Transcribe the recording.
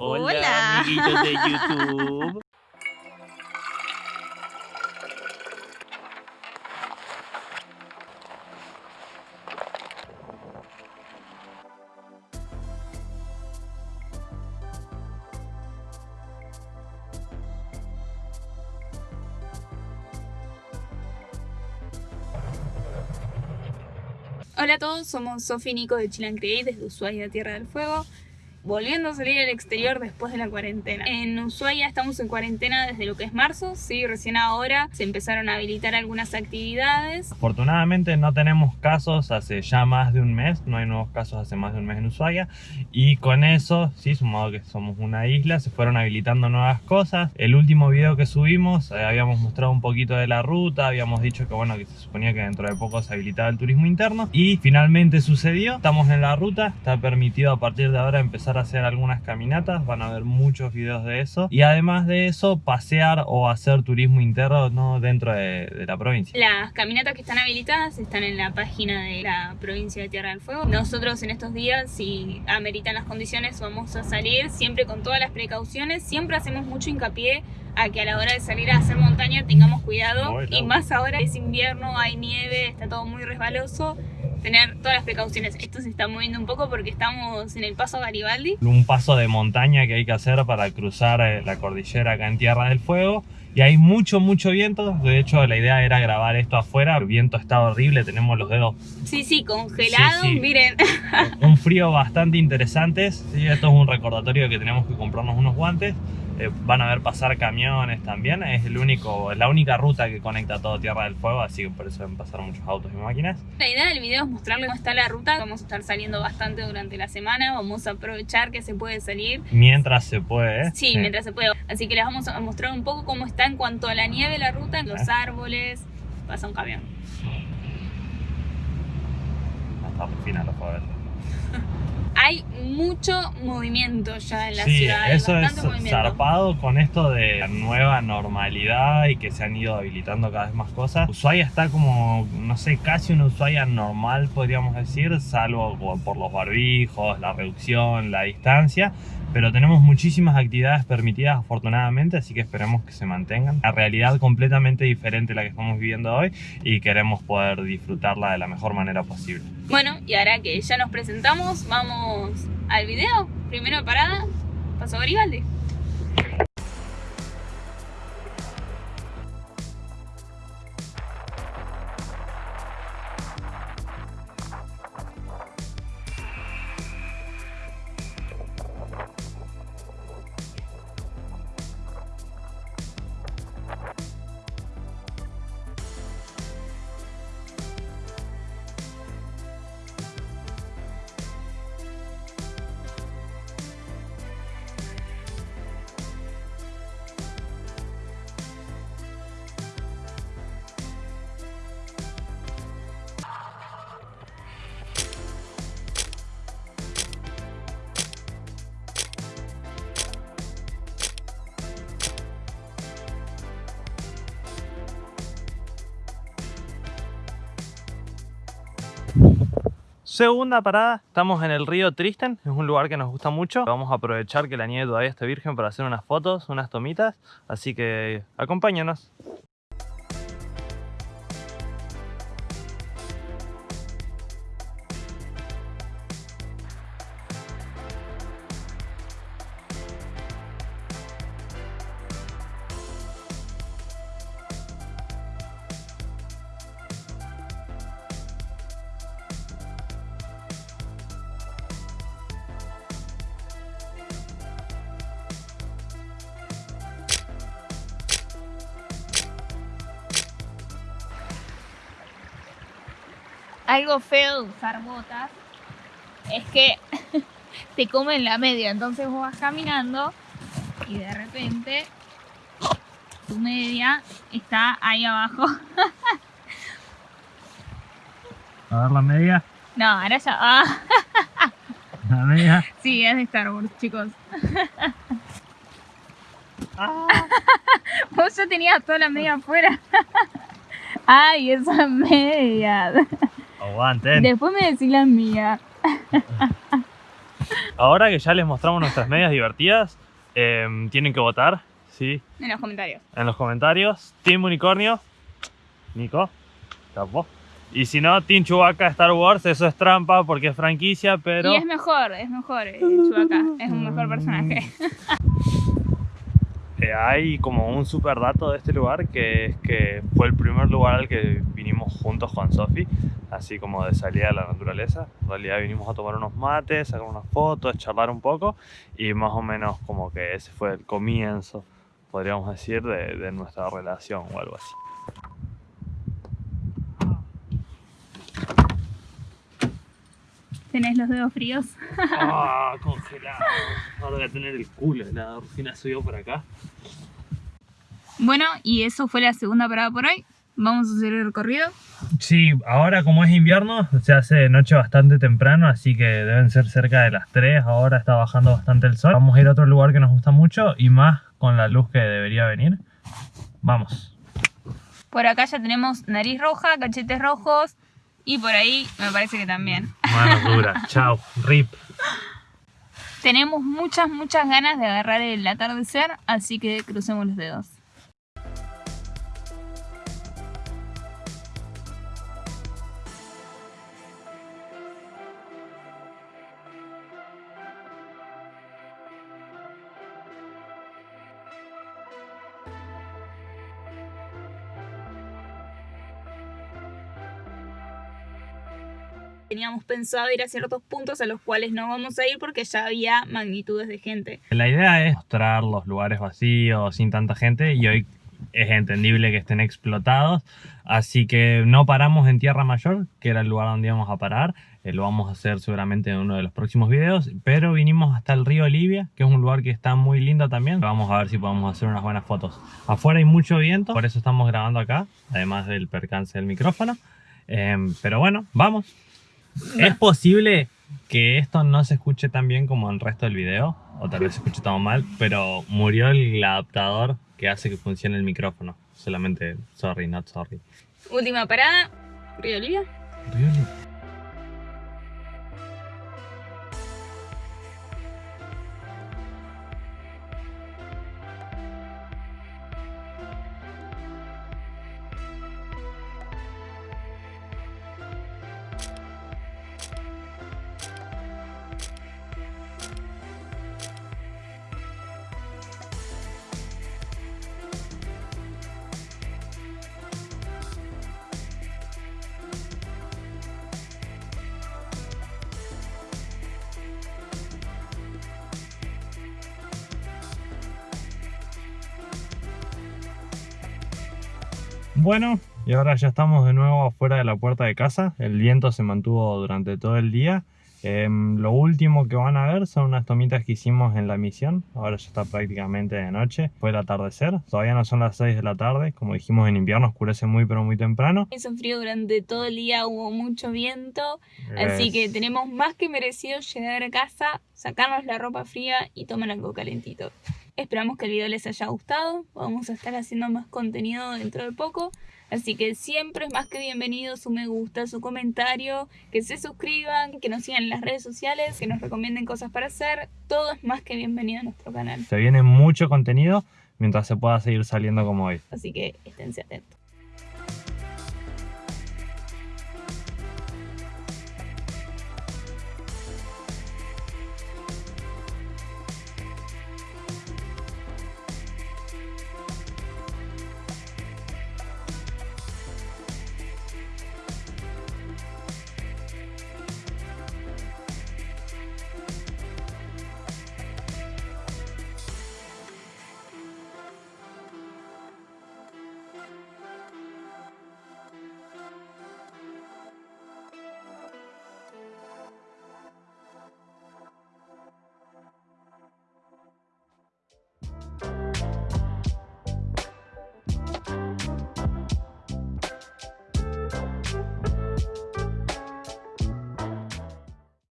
Hola, Hola. amiguitos de YouTube. Hola a todos, somos Sofi y Nico de Chilan Create desde Ushuaia, Tierra del Fuego. Volviendo a salir al exterior después de la cuarentena. En Ushuaia estamos en cuarentena desde lo que es marzo, sí, recién ahora se empezaron a habilitar algunas actividades. Afortunadamente no tenemos casos hace ya más de un mes, no hay nuevos casos hace más de un mes en Ushuaia y con eso, sí, sumado que somos una isla, se fueron habilitando nuevas cosas. El último video que subimos eh, habíamos mostrado un poquito de la ruta, habíamos dicho que bueno, que se suponía que dentro de poco se habilitaba el turismo interno y finalmente sucedió, estamos en la ruta, está permitido a partir de ahora empezar a hacer algunas caminatas, van a ver muchos videos de eso y además de eso pasear o hacer turismo interno ¿no? dentro de, de la provincia. Las caminatas que están habilitadas están en la página de la provincia de Tierra del Fuego. Nosotros en estos días, si ameritan las condiciones, vamos a salir siempre con todas las precauciones. Siempre hacemos mucho hincapié a que a la hora de salir a hacer montaña tengamos cuidado. Bueno. Y más ahora es invierno, hay nieve, está todo muy resbaloso. Tener todas las precauciones. Esto se está moviendo un poco porque estamos en el paso Garibaldi. un paso de montaña que hay que hacer para cruzar eh, la cordillera acá en Tierra del Fuego y hay mucho mucho viento de hecho la idea era grabar esto afuera el viento está horrible tenemos los dedos Sí, sí, congelado. Sí, sí. Miren, un frío bastante interesante ¿sí? esto es un recordatorio de que tenemos que comprarnos unos guantes Eh, van a ver pasar camiones también es el único la única ruta que conecta todo Tierra del Fuego así que por eso van a pasar muchos autos y máquinas La idea del video es mostrarles cómo está la ruta. Vamos a estar saliendo bastante durante la semana. Vamos a aprovechar que se puede salir. mientras se puede ¿eh? Sí, mientras se puede. Así que les vamos a mostrar un poco cómo está en cuanto a la nieve la ruta, los árboles. Pasa un camión. hasta el final lo puedo ver Hay mucho movimiento ya en la sí, ciudad. hay eso es movimiento. zarpado con esto de la nueva normalidad y que se han ido habilitando cada vez más cosas. Ushuaia está como, no sé, casi una Ushuaia normal, podríamos decir, salvo por los barbijos, la reducción, la distancia. Pero tenemos muchísimas actividades permitidas afortunadamente, así que esperemos que se mantengan. La realidad completamente diferente a la que estamos viviendo hoy y queremos poder disfrutarla de la mejor manera posible. Bueno, y ahora que ya nos presentamos, vamos al video. Primero parada, Paso Garibaldi. Segunda parada, estamos en el río Tristen, es un lugar que nos gusta mucho. Vamos a aprovechar que la nieve todavía está virgen para hacer unas fotos, unas tomitas, así que acompáñanos. Algo feo de usar botas es que te comen la media, entonces vos vas caminando y de repente tu media está ahí abajo. A ver la media, No, ahora ya. Ah, la media. sí, es de Star Wars, chicos. Vos ya tenías toda la media afuera. Ay, esa media. Aguanten. Después me decís la mía. ahora que ya les mostramos nuestras medias divertidas, em, tienen que votar, ¿sí? En los comentarios. En los comentarios. Team Unicornio, Nico, capo. Y si no, Team Chewbacca Star Wars, eso es trampa porque es franquicia, pero... Y es mejor, es mejor, eh, Chewbacca. Es un mejor personaje. Eh, hay como un super dato de este lugar que es que fue el primer lugar al que vinimos juntos con Sofi, así como de salida a la naturaleza. En realidad vinimos a tomar unos mates, sacar unas fotos, charlar un poco y más o menos como que ese fue el comienzo, podríamos decir, de, de nuestra relación o algo así. ¿Tenés los dedos fríos? ¡Ah, congelado! Ahora voy a tener el culo helado, Rufina subió por acá. Bueno, y eso fue la segunda parada por hoy. Vamos a hacer el recorrido. Sí, ahora como es invierno, se hace de noche bastante temprano, así que deben ser cerca de las 3, ahora está bajando bastante el sol. Vamos a ir a otro lugar que nos gusta mucho y más con la luz que debería venir. Vamos. Por acá ya tenemos nariz roja, cachetes rojos y por ahí me parece que también. Manos duras, chao, rip. Tenemos muchas, muchas ganas de agarrar el atardecer, así que crucemos los dedos. Teníamos pensado ir a ciertos puntos a los cuales no vamos a ir porque ya había magnitudes de gente. La idea es mostrar los lugares vacíos, sin tanta gente, y hoy es entendible que estén explotados, así que no paramos en Tierra Mayor, que era el lugar donde íbamos a parar, eh, lo vamos a hacer seguramente en uno de los próximos videos, pero vinimos hasta el río Libia, que es un lugar que está muy lindo también, vamos a ver si podemos hacer unas buenas fotos. Afuera hay mucho viento, por eso estamos grabando acá, además del percance del micrófono, Em, pero bueno, vamos. ¿Es posible que esto no se escuche tan bien como el resto del video? O tal vez se escuche tan mal, pero murió el adaptador que hace que funcione el micrófono. Solamente, sorry, not sorry. Última parada, Río Olivia. Bueno, y ahora ya estamos de nuevo afuera de la puerta de casa. El viento se mantuvo durante todo el día. Em, lo último que van a ver son unas tomitas que hicimos en la misión. Ahora ya está prácticamente de noche. Fue el atardecer. Todavía no son las 6 de la tarde. Como dijimos en invierno oscurece muy pero muy temprano. Hizo frío durante todo el día, hubo mucho viento, así que tenemos más que merecido llegar a casa, sacarnos la ropa fría y tomar algo calentito. Esperamos que el video les haya gustado, vamos a estar haciendo más contenido dentro de poco, así que siempre es más que bienvenido su me gusta, su comentario, que se suscriban, que nos sigan en las redes sociales, que nos recomienden cosas para hacer, todo es más que bienvenido a nuestro canal, Se viene mucho contenido mientras se pueda seguir saliendo como hoy. así que esténse atentos.